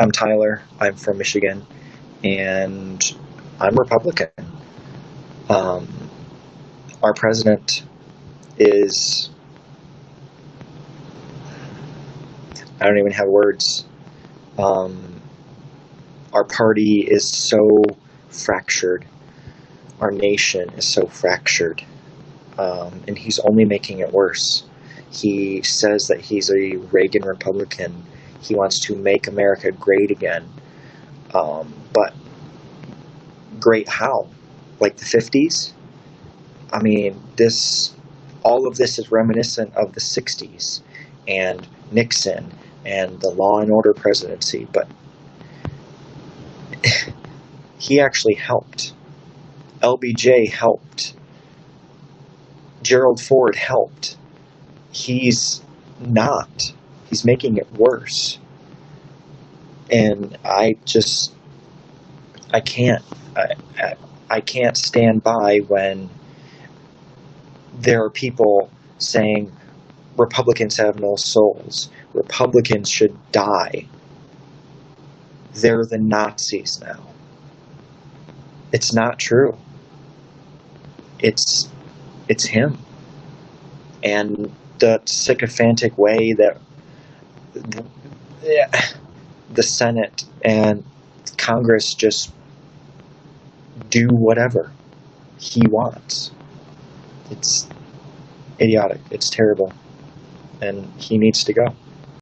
I'm Tyler. I'm from Michigan, and I'm Republican. Um, our president is. I don't even have words. Um, our party is so fractured. Our nation is so fractured. Um, and he's only making it worse. He says that he's a Reagan Republican. He wants to make America great again. Um, but great how? Like the 50s? I mean, this, all of this is reminiscent of the 60s and Nixon and the law and order presidency, but he actually helped. LBJ helped. Gerald Ford helped. He's not. He's making it worse. And I just, I can't, I, I, I can't stand by when there are people saying Republicans have no souls. Republicans should die. They're the Nazis now. It's not true. It's it's him. And the sycophantic way that the, the Senate and Congress just do whatever he wants. It's idiotic. It's terrible. And he needs to go.